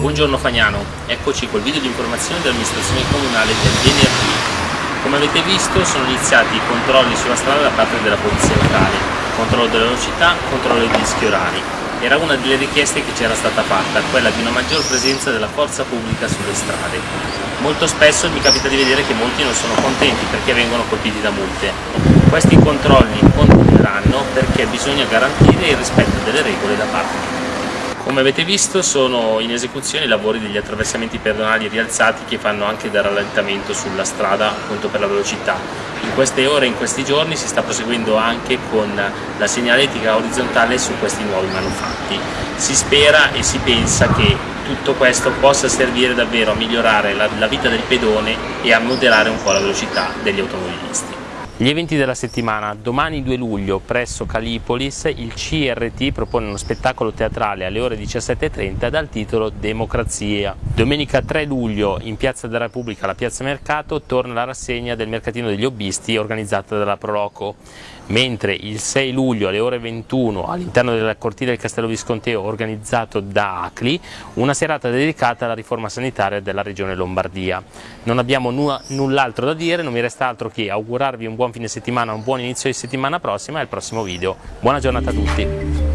Buongiorno Fagnano, eccoci col video di informazione dell'amministrazione comunale del venerdì. Come avete visto sono iniziati i controlli sulla strada da parte della polizia locale, controllo della velocità, controllo dei dischi orari. Era una delle richieste che c'era stata fatta, quella di una maggior presenza della forza pubblica sulle strade. Molto spesso mi capita di vedere che molti non sono contenti perché vengono colpiti da multe. Questi controlli continueranno perché bisogna garantire il rispetto delle regole da parte di tutti. Come avete visto sono in esecuzione i lavori degli attraversamenti pedonali rialzati che fanno anche da rallentamento sulla strada appunto per la velocità. In queste ore, in questi giorni si sta proseguendo anche con la segnaletica orizzontale su questi nuovi manufatti. Si spera e si pensa che tutto questo possa servire davvero a migliorare la, la vita del pedone e a moderare un po' la velocità degli automobilisti. Gli eventi della settimana, domani 2 luglio presso Calipolis il CRT propone uno spettacolo teatrale alle ore 17.30 dal titolo Democrazia. Domenica 3 luglio in Piazza della Repubblica, alla Piazza Mercato, torna la rassegna del Mercatino degli Hobbisti organizzata dalla Proloco, mentre il 6 luglio alle ore 21 all'interno della cortile del Castello Visconteo organizzato da ACLI una serata dedicata alla riforma sanitaria della regione Lombardia. Non abbiamo null'altro da dire, non mi resta altro che augurarvi un buon fine settimana, un buon inizio di settimana prossima e al prossimo video. Buona giornata a tutti!